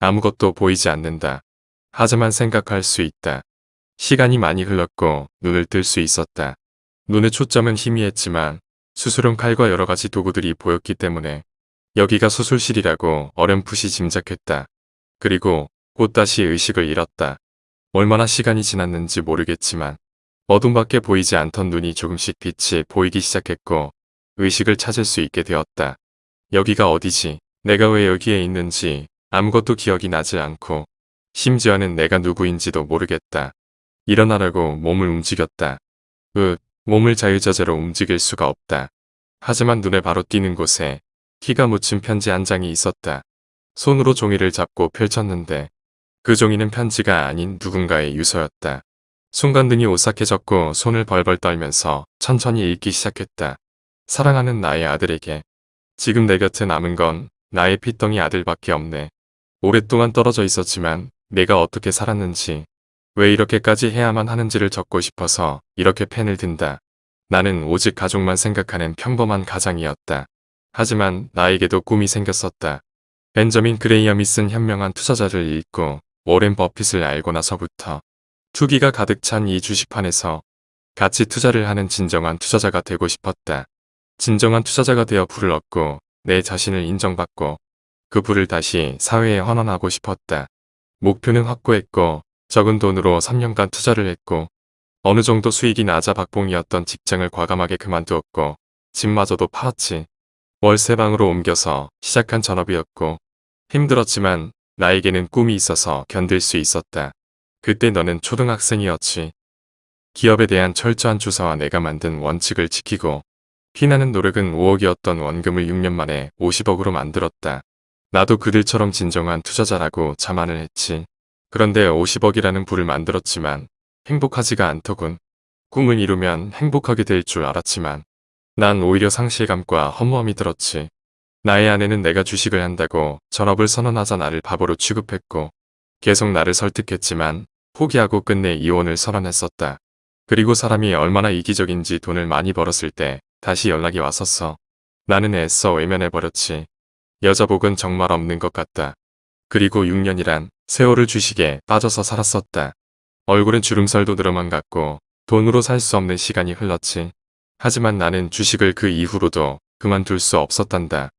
아무것도 보이지 않는다. 하지만 생각할 수 있다. 시간이 많이 흘렀고 눈을 뜰 수 있었다. 눈의 초점은 희미했지만 수술용 칼과 여러 가지 도구들이 보였기 때문에 여기가 수술실이라고 어렴풋이 짐작했다. 그리고 곧 다시 의식을 잃었다. 얼마나 시간이 지났는지 모르겠지만 어둠밖에 보이지 않던 눈이 조금씩 빛이 보이기 시작했고 의식을 찾을 수 있게 되었다. 여기가 어디지? 내가 왜 여기에 있는지 아무것도 기억이 나지 않고 심지어는 내가 누구인지도 모르겠다. 일어나라고 몸을 움직였다. 으, 몸을 자유자재로 움직일 수가 없다. 하지만 눈에 바로 띄는 곳에 키가 묻힌 편지 한 장이 있었다. 손으로 종이를 잡고 펼쳤는데 그 종이는 편지가 아닌 누군가의 유서였다. 순간 눈이 오싹해졌고 손을 벌벌 떨면서 천천히 읽기 시작했다. 사랑하는 나의 아들에게 지금 내 곁에 남은 건 나의 피덩이 아들밖에 없네. 오랫동안 떨어져 있었지만 내가 어떻게 살았는지 왜 이렇게까지 해야만 하는지를 적고 싶어서 이렇게 펜을 든다. 나는 오직 가족만 생각하는 평범한 가장이었다. 하지만 나에게도 꿈이 생겼었다. 벤저민 그레이엄이 쓴 현명한 투자자를 읽고 워렌 버핏을 알고 나서부터 투기가 가득 찬 이 주식판에서 가치 투자를 하는 진정한 투자자가 되고 싶었다. 진정한 투자자가 되어 부를 얻고 내 자신을 인정받고 그 부를 다시 사회에 헌원하고 싶었다. 목표는 확고했고 적은 돈으로 3년간 투자를 했고 어느 정도 수익이 낮아 박봉이었던 직장을 과감하게 그만두었고 집마저도 팔았지. 월세방으로 옮겨서 시작한 전업이었고 힘들었지만 나에게는 꿈이 있어서 견딜 수 있었다. 그때 너는 초등학생이었지. 기업에 대한 철저한 조사와 내가 만든 원칙을 지키고 피나는 노력은 5억이었던 원금을 6년 만에 50억으로 만들었다. 나도 그들처럼 진정한 투자자라고 자만을 했지. 그런데 50억이라는 부를 만들었지만 행복하지가 않더군. 꿈을 이루면 행복하게 될 줄 알았지만 난 오히려 상실감과 허무함이 들었지. 나의 아내는 내가 주식을 한다고 전업을 선언하자 나를 바보로 취급했고 계속 나를 설득했지만 포기하고 끝내 이혼을 선언했었다. 그리고 사람이 얼마나 이기적인지 돈을 많이 벌었을 때 다시 연락이 왔었어. 나는 애써 외면해버렸지. 여자복은 정말 없는 것 같다. 그리고 6년이란 세월을 주식에 빠져서 살았었다. 얼굴은 주름살도 늘어만 갔고 돈으로 살 수 없는 시간이 흘렀지. 하지만 나는 주식을 그 이후로도 그만둘 수 없었단다.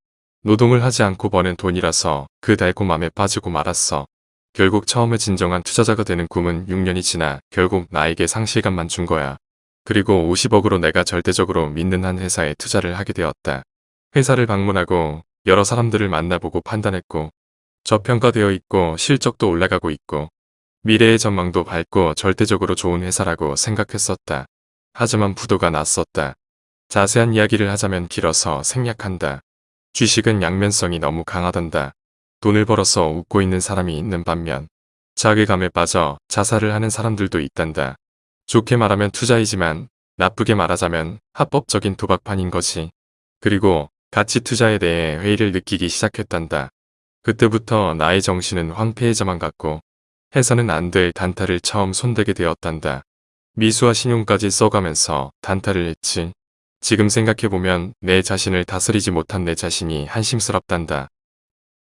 노동을 하지 않고 버는 돈이라서 그 달콤함에 빠지고 말았어. 결국 처음에 진정한 투자자가 되는 꿈은 6년이 지나 결국 나에게 상실감만 준 거야. 그리고 50억으로 내가 절대적으로 믿는 한 회사에 투자를 하게 되었다. 회사를 방문하고 여러 사람들을 만나보고 판단했고 저평가되어 있고 실적도 올라가고 있고 미래의 전망도 밝고 절대적으로 좋은 회사라고 생각했었다. 하지만 부도가 났었다. 자세한 이야기를 하자면 길어서 생략한다. 주식은 양면성이 너무 강하단다. 돈을 벌어서 웃고 있는 사람이 있는 반면 자괴감에 빠져 자살을 하는 사람들도 있단다. 좋게 말하면 투자이지만 나쁘게 말하자면 합법적인 도박판인 것이. 그리고 가치 투자에 대해 회의를 느끼기 시작했단다. 그때부터 나의 정신은 황폐해져만 갔고 해서는 안 될 단타를 처음 손대게 되었단다. 미수와 신용까지 써가면서 단타를 했지. 지금 생각해보면 내 자신을 다스리지 못한 내 자신이 한심스럽단다.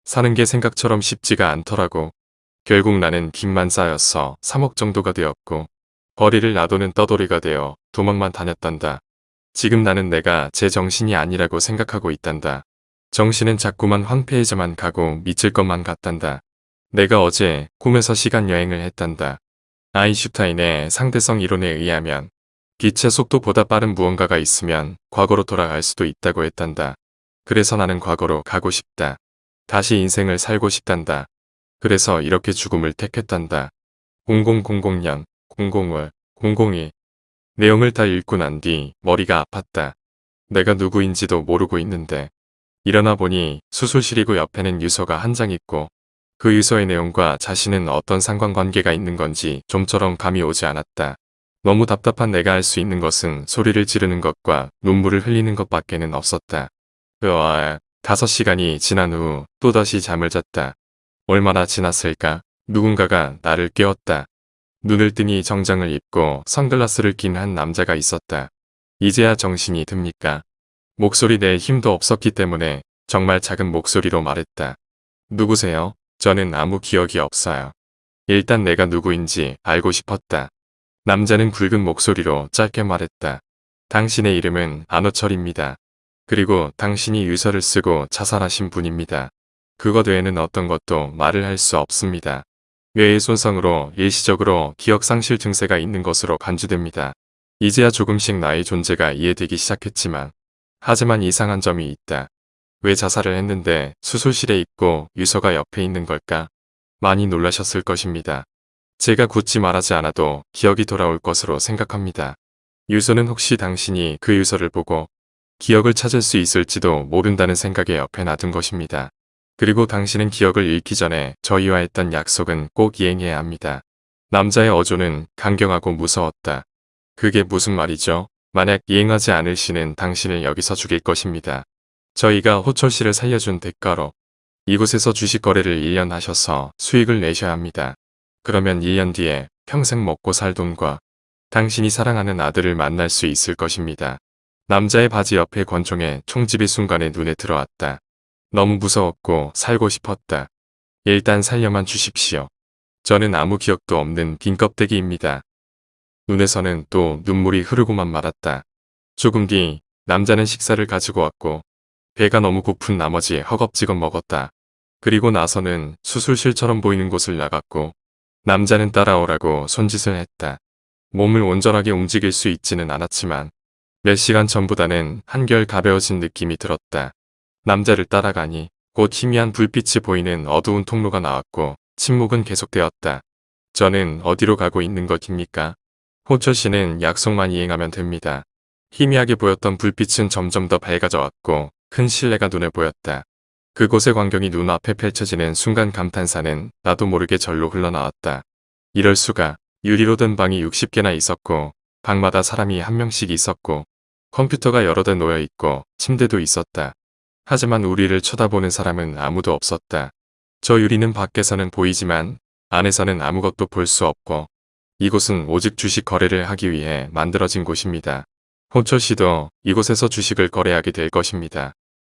사는 게 생각처럼 쉽지가 않더라고. 결국 나는 빚만 쌓였어 3억 정도가 되었고 거리를 놔두는 떠돌이가 되어 도망만 다녔단다. 지금 나는 내가 제 정신이 아니라고 생각하고 있단다. 정신은 자꾸만 황폐해져만 가고 미칠 것만 같단다. 내가 어제 꿈에서 시간 여행을 했단다. 아인슈타인의 상대성 이론에 의하면 빛의 속도보다 빠른 무언가가 있으면 과거로 돌아갈 수도 있다고 했단다. 그래서 나는 과거로 가고 싶다. 다시 인생을 살고 싶단다. 그래서 이렇게 죽음을 택했단다. 0000년, 00월, 002 내용을 다 읽고 난 뒤 머리가 아팠다. 내가 누구인지도 모르고 있는데 일어나 보니 수술실이고 옆에는 유서가 한 장 있고 그 유서의 내용과 자신은 어떤 상관관계가 있는 건지 좀처럼 감이 오지 않았다. 너무 답답한 내가 할 수 있는 것은 소리를 지르는 것과 눈물을 흘리는 것밖에는 없었다. 으아, 다섯 시간이 지난 후 또다시 잠을 잤다. 얼마나 지났을까? 누군가가 나를 깨웠다. 눈을 뜨니 정장을 입고 선글라스를 낀 한 남자가 있었다. 이제야 정신이 듭니까? 목소리 내 힘도 없었기 때문에 정말 작은 목소리로 말했다. 누구세요? 저는 아무 기억이 없어요. 일단 내가 누구인지 알고 싶었다. 남자는 굵은 목소리로 짧게 말했다. 당신의 이름은 안호철입니다. 그리고 당신이 유서를 쓰고 자살하신 분입니다. 그것 외에는 어떤 것도 말을 할 수 없습니다. 뇌의 손상으로 일시적으로 기억상실 증세가 있는 것으로 간주됩니다. 이제야 조금씩 나의 존재가 이해되기 시작했지만 하지만 이상한 점이 있다. 왜 자살을 했는데 수술실에 있고 유서가 옆에 있는 걸까? 많이 놀라셨을 것입니다. 제가 굳이 말하지 않아도 기억이 돌아올 것으로 생각합니다. 유서는 혹시 당신이 그 유서를 보고 기억을 찾을 수 있을지도 모른다는 생각에 옆에 놔둔 것입니다. 그리고 당신은 기억을 잃기 전에 저희와 했던 약속은 꼭 이행해야 합니다. 남자의 어조는 강경하고 무서웠다. 그게 무슨 말이죠? 만약 이행하지 않으시는 당신을 여기서 죽일 것입니다. 저희가 호철 씨를 살려준 대가로 이곳에서 주식 거래를 1년 하셔서 수익을 내셔야 합니다. 그러면 1년 뒤에 평생 먹고 살 돈과 당신이 사랑하는 아들을 만날 수 있을 것입니다. 남자의 바지 옆에 권총에 총집이 순간에 눈에 들어왔다. 너무 무서웠고 살고 싶었다. 일단 살려만 주십시오. 저는 아무 기억도 없는 빈 껍데기입니다. 눈에서는 또 눈물이 흐르고만 말았다. 조금 뒤 남자는 식사를 가지고 왔고 배가 너무 고픈 나머지 허겁지겁 먹었다. 그리고 나서는 수술실처럼 보이는 곳을 나갔고 남자는 따라오라고 손짓을 했다. 몸을 온전하게 움직일 수 있지는 않았지만 몇 시간 전보다는 한결 가벼워진 느낌이 들었다. 남자를 따라가니 곧 희미한 불빛이 보이는 어두운 통로가 나왔고 침묵은 계속되었다. 저는 어디로 가고 있는 것입니까? 호철 씨는 약속만 이행하면 됩니다. 희미하게 보였던 불빛은 점점 더 밝아져 왔고 큰 실내가 눈에 보였다. 그곳의 광경이 눈앞에 펼쳐지는 순간 감탄사는 나도 모르게 절로 흘러나왔다. 이럴 수가 유리로 된 방이 60개나 있었고 방마다 사람이 한 명씩 있었고 컴퓨터가 여러 대 놓여 있고 침대도 있었다. 하지만 우리를 쳐다보는 사람은 아무도 없었다. 저 유리는 밖에서는 보이지만 안에서는 아무것도 볼 수 없고 이곳은 오직 주식 거래를 하기 위해 만들어진 곳입니다. 호철 씨도 이곳에서 주식을 거래하게 될 것입니다.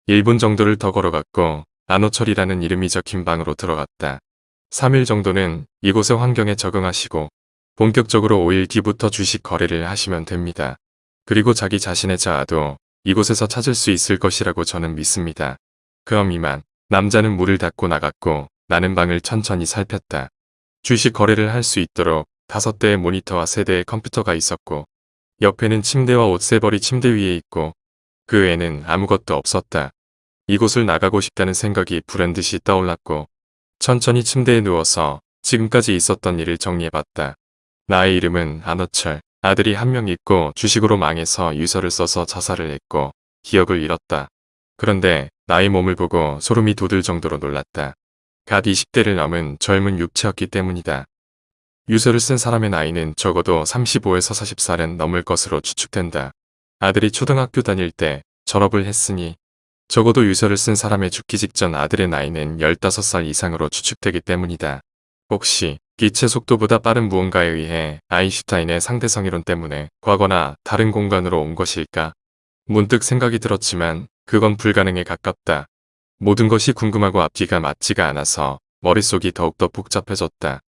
1분 정도를 더 걸어갔고 안호철이라는 이름이 적힌 방으로 들어갔다. 3일 정도는 이곳의 환경에 적응하시고 본격적으로 5일 뒤부터 주식 거래를 하시면 됩니다. 그리고 자기 자신의 자아도 이곳에서 찾을 수 있을 것이라고 저는 믿습니다. 그럼 이만 남자는 문을 닫고 나갔고 나는 방을 천천히 살폈다. 주식 거래를 할 수 있도록 다섯 대의 모니터와 세 대의 컴퓨터가 있었고 옆에는 침대와 옷세벌이 침대 위에 있고 그 외에는 아무것도 없었다. 이곳을 나가고 싶다는 생각이 불현듯이 떠올랐고 천천히 침대에 누워서 지금까지 있었던 일을 정리해봤다. 나의 이름은 안호철. 아들이 한 명 있고 주식으로 망해서 유서를 써서 자살을 했고 기억을 잃었다. 그런데 나의 몸을 보고 소름이 돋을 정도로 놀랐다. 갓 20대를 넘은 젊은 육체였기 때문이다. 유서를 쓴 사람의 나이는 적어도 35에서 40살은 넘을 것으로 추측된다. 아들이 초등학교 다닐 때 졸업을 했으니 적어도 유서를 쓴 사람의 죽기 직전 아들의 나이는 15살 이상으로 추측되기 때문이다. 혹시 기체 속도보다 빠른 무언가에 의해 아인슈타인의 상대성이론 때문에 과거나 다른 공간으로 온 것일까? 문득 생각이 들었지만 그건 불가능에 가깝다. 모든 것이 궁금하고 앞뒤가 맞지가 않아서 머릿속이 더욱더 복잡해졌다.